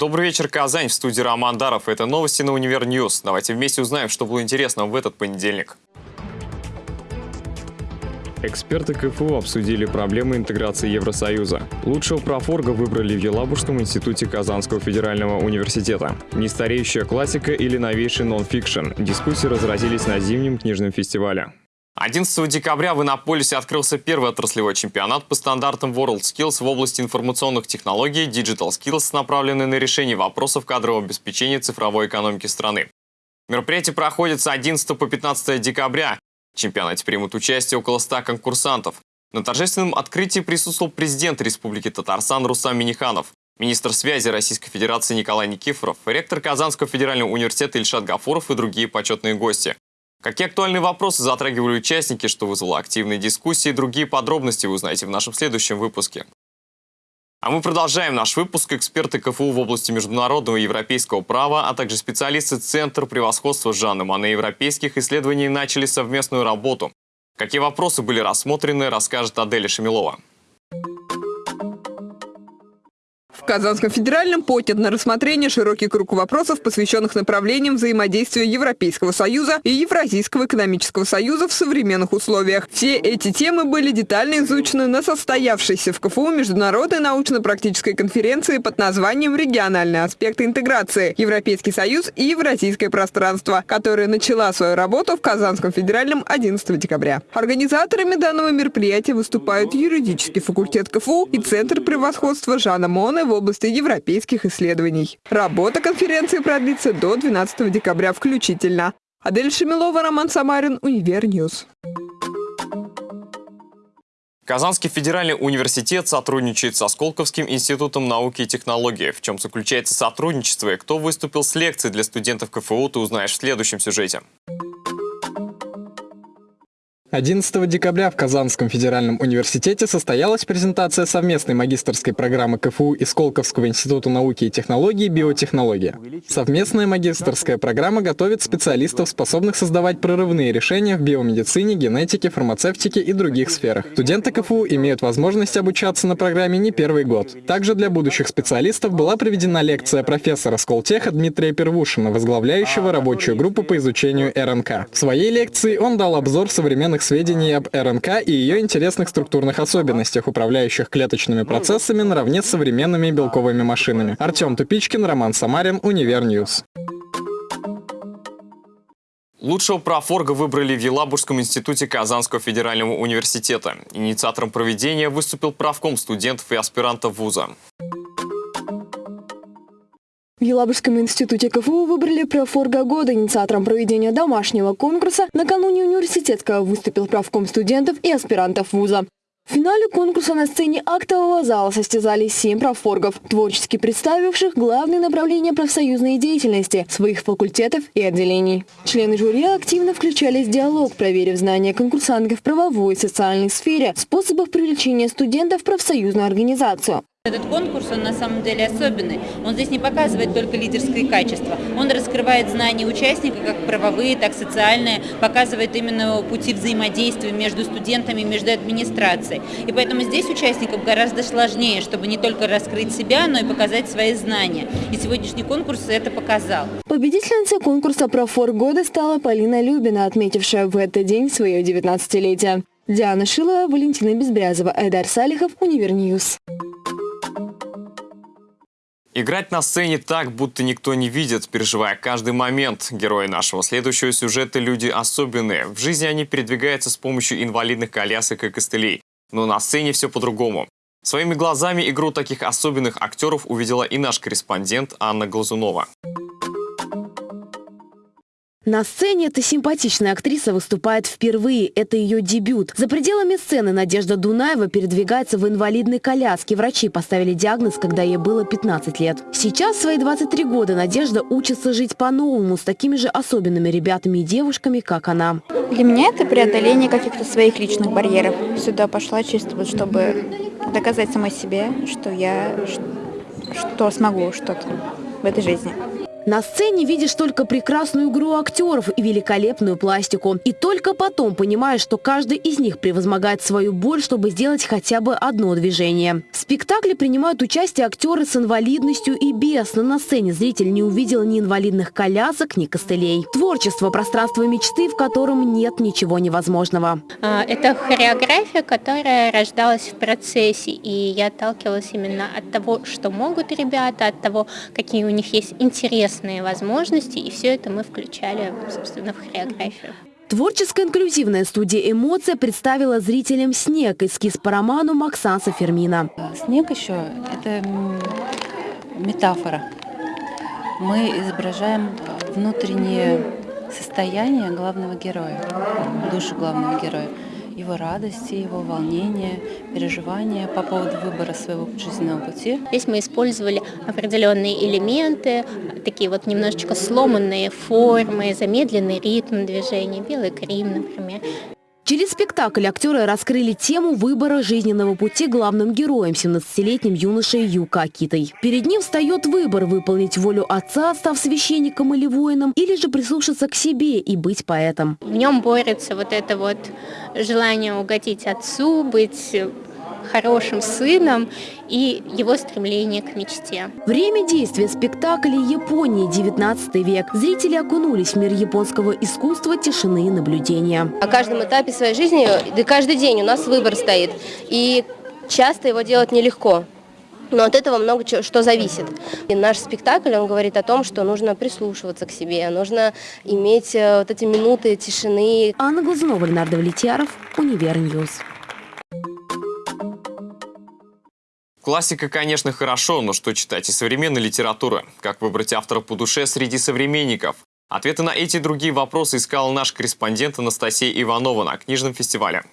Добрый вечер, Казань. В студии Роман Даров. Это новости на Univer News. Давайте вместе узнаем, что было интересного в этот понедельник. Эксперты КФУ обсудили проблемы интеграции Евросоюза. Лучшего профорга выбрали в Елабужском институте Казанского федерального университета. Нестареющая классика или новейший нон-фикшн. Дискуссии разразились на зимнем книжном фестивале. 11 декабря в Иннополисе открылся первый отраслевой чемпионат по стандартам WorldSkills в области информационных технологий Digital Skills, направленный на решение вопросов кадрового обеспечения цифровой экономики страны. Мероприятие проходит с 11 по 15 декабря. В чемпионате примут участие около 100 конкурсантов. На торжественном открытии присутствовал президент Республики Татарстан Рустам Миниханов, министр связи Российской Федерации Николай Никифоров, ректор Казанского федерального университета Ильшат Гафуров и другие почетные гости. Какие актуальные вопросы затрагивали участники, что вызвало активные дискуссии, другие подробности вы узнаете в нашем следующем выпуске. А мы продолжаем наш выпуск. Эксперты КФУ в области международного и европейского права, а также специалисты Центра превосходства Жанны Мане европейских исследований начали совместную работу. Какие вопросы были рассмотрены, расскажет Аделя Шамилова. Казанском федеральном поднят на рассмотрение широкий круг вопросов, посвященных направлениям взаимодействия Европейского Союза и Евразийского экономического союза в современных условиях. Все эти темы были детально изучены на состоявшейся в КФУ международной научно-практической конференции под названием «Региональные аспекты интеграции. Европейский Союз и Евразийское пространство», которая начала свою работу в Казанском федеральном 11 декабря. Организаторами данного мероприятия выступают юридический факультет КФУ и Центр превосходства Жана Моне в области европейских исследований. Работа конференции продлится до 12 декабря включительно. Адель Шемилова, Роман Самарин, Univer News. Казанский федеральный университет сотрудничает со Сколковским институтом науки и технологий. В чем заключается сотрудничество и кто выступил с лекцией для студентов КФУ, ты узнаешь в следующем сюжете. 11 декабря в Казанском федеральном университете состоялась презентация совместной магистерской программы КФУ и Сколковского института науки и технологий «Биотехнология». Совместная магистерская программа готовит специалистов, способных создавать прорывные решения в биомедицине, генетике, фармацевтике и других сферах. Студенты КФУ имеют возможность обучаться на программе не первый год. Также для будущих специалистов была проведена лекция профессора Сколтеха Дмитрия Первушина, возглавляющего рабочую группу по изучению РНК. В своей лекции он дал обзор современных актуальных сведений об РНК и ее интересных структурных особенностях, управляющих клеточными процессами наравне с современными белковыми машинами. Артем Тупичкин, Роман Самарин, Univer News. Лучшего профорга выбрали в Елабужском институте Казанского федерального университета. Инициатором проведения выступил правком студентов и аспирантов вуза. В Елабужском институте КФУ выбрали профорга года. Инициатором проведения домашнего конкурса накануне университетского выступил правком студентов и аспирантов вуза. В финале конкурса на сцене актового зала состязались семь профоргов, творчески представивших главные направления профсоюзной деятельности своих факультетов и отделений. Члены жюри активно включались в диалог, проверив знания конкурсантов в правовой и социальной сфере, способах привлечения студентов в профсоюзную организацию. Этот конкурс, он на самом деле особенный. Он здесь не показывает только лидерские качества. Он раскрывает знания участника, как правовые, так и социальные, показывает именно пути взаимодействия между студентами, между администрацией. И поэтому здесь участникам гораздо сложнее, чтобы не только раскрыть себя, но и показать свои знания. И сегодняшний конкурс это показал. Победительницей конкурса «Профор года» стала Полина Любина, отметившая в этот день свое 19-летие. Диана Шилова, Валентина Безбрязова, Эдар Салихов, Univer News. Играть на сцене так, будто никто не видит, переживая каждый момент. Герои нашего следующего сюжета – люди особенные. В жизни они передвигаются с помощью инвалидных колясок и костылей. Но на сцене все по-другому. Своими глазами игру таких особенных актеров увидела и наш корреспондент Анна Глазунова. На сцене эта симпатичная актриса выступает впервые. Это ее дебют. За пределами сцены Надежда Дунаева передвигается в инвалидной коляске. Врачи поставили диагноз, когда ей было 15 лет. Сейчас, свои 23 года, Надежда учится жить по-новому с такими же особенными ребятами и девушками, как она. Для меня это преодоление каких-то своих личных барьеров. Сюда пошла чисто, вот, чтобы доказать самой себе, что я что смогу что-то в этой жизни. На сцене видишь только прекрасную игру актеров и великолепную пластику. И только потом понимаешь, что каждый из них превозмогает свою боль, чтобы сделать хотя бы одно движение. В спектакле принимают участие актеры с инвалидностью и без, но на сцене зритель не увидел ни инвалидных колясок, ни костылей. Творчество – пространство мечты, в котором нет ничего невозможного. А, это хореография, которая рождалась в процессе, и я отталкивалась именно от того, что могут ребята, от того, какие у них есть интересные возможности, и все это мы включали, собственно, в хореографию. Творческая инклюзивная студия «Эмоция» представила зрителям «Снег» эскиз по роману Максанса Фермина. Снег еще – это метафора. Мы изображаем внутреннее состояние главного героя, душу главного героя его радости, его волнения, переживания по поводу выбора своего жизненного пути. Здесь мы использовали определенные элементы, такие вот немножечко сломанные формы, замедленный ритм движения, белый грим, например. Через спектакль актеры раскрыли тему выбора жизненного пути главным героем, 17-летним юношей Юка Акитой. Перед ним встает выбор – выполнить волю отца, став священником или воином, или же прислушаться к себе и быть поэтом. В нем борется вот это вот желание угодить отцу, быть хорошим сыном и его стремление к мечте. Время действия спектакля Японии 19 век. Зрители окунулись в мир японского искусства, тишины и наблюдения. О каждом этапе своей жизни, да каждый день у нас выбор стоит. И часто его делать нелегко. Но от этого много что зависит. И наш спектакль, он говорит о том, что нужно прислушиваться к себе, нужно иметь э, вот эти минуты тишины. Анна Глазунова, Леонард Влетьяров, Univer News. Классика, конечно, хорошо, но что читать из современной литературы? Как выбрать автора по душе среди современников? Ответы на эти и другие вопросы искал наш корреспондент Анастасия Иванова на книжном фестивале.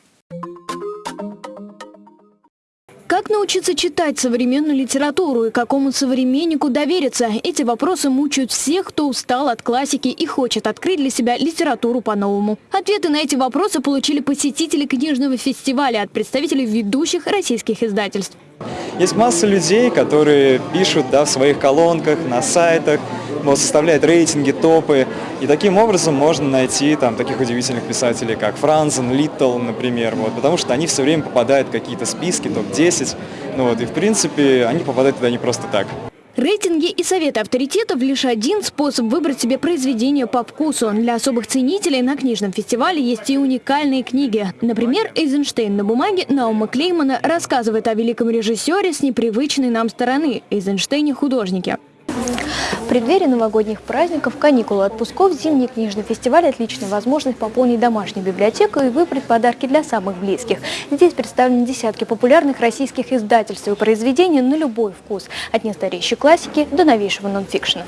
Как научиться читать современную литературу и какому современнику довериться? Эти вопросы мучают всех, кто устал от классики и хочет открыть для себя литературу по-новому. Ответы на эти вопросы получили посетители книжного фестиваля от представителей ведущих российских издательств. Есть масса людей, которые пишут да, в своих колонках, на сайтах, вот, составляют рейтинги, топы. И таким образом можно найти там таких удивительных писателей, как Франзен, Литтл, например, вот, потому что они все время попадают в какие-то списки, топ-10. Ну, вот, и в принципе они попадают туда не просто так. Рейтинги и советы авторитетов – лишь один способ выбрать себе произведение по вкусу. Для особых ценителей на книжном фестивале есть и уникальные книги. Например, «Эйзенштейн на бумаге» Наума Клеймана рассказывает о великом режиссере с непривычной нам стороны – Эйзенштейне-художнике. В преддверии новогодних праздников, каникулы, отпусков, зимний книжный фестиваль – отличная возможность пополнить домашнюю библиотеку и выбрать подарки для самых близких. Здесь представлены десятки популярных российских издательств и произведений на любой вкус, от нестареющей классики до новейшего нонфикшена.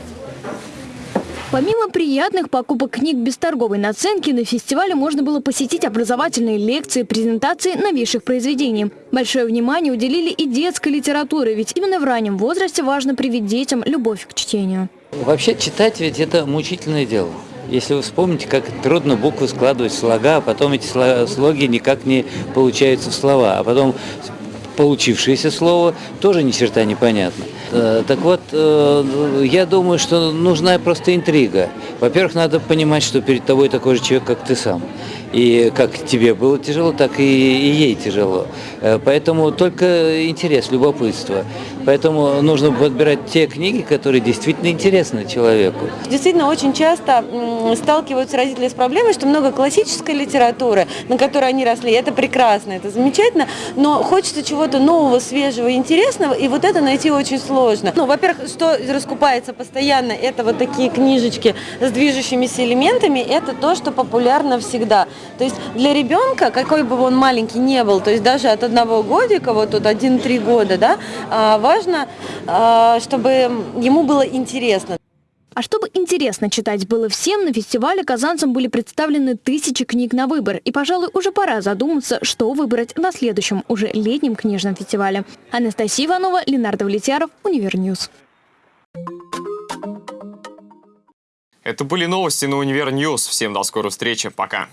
Помимо приятных покупок книг без торговой наценки, на фестивале можно было посетить образовательные лекции, презентации новейших произведений. Большое внимание уделили и детской литературе, ведь именно в раннем возрасте важно привить детям любовь к чтению. Вообще читать ведь это мучительное дело. Если вы вспомните, как трудно буквы складывать в слога, а потом эти слоги никак не получаются в слова, а потом получившееся слово тоже ни черта непонятно. Э, так вот, э, я думаю, что нужна просто интрига. Во-первых, надо понимать, что перед тобой такой же человек, как ты сам. И как тебе было тяжело, так и, ей тяжело. Э, поэтому только интерес, любопытство. Поэтому нужно подбирать те книги, которые действительно интересны человеку. Действительно, очень часто сталкиваются родители с проблемой, что много классической литературы, на которой они росли. Это прекрасно, это замечательно, но хочется чего-то нового, свежего, интересного, и вот это найти очень сложно. Ну, во-первых, что раскупается постоянно, это вот такие книжечки с движущимися элементами, это то, что популярно всегда. То есть для ребенка, какой бы он маленький не был, то есть даже от одного годика, вот тут один-три года, да, а, важно, а, чтобы ему было интересно. А чтобы интересно читать было всем, на фестивале казанцам были представлены тысячи книг на выбор. И, пожалуй, уже пора задуматься, что выбрать на следующем, уже летнем книжном фестивале. Анастасия Иванова, Ленар Давлетьяров, Univer News. Это были новости на Univer News. Всем до скорой встречи. Пока.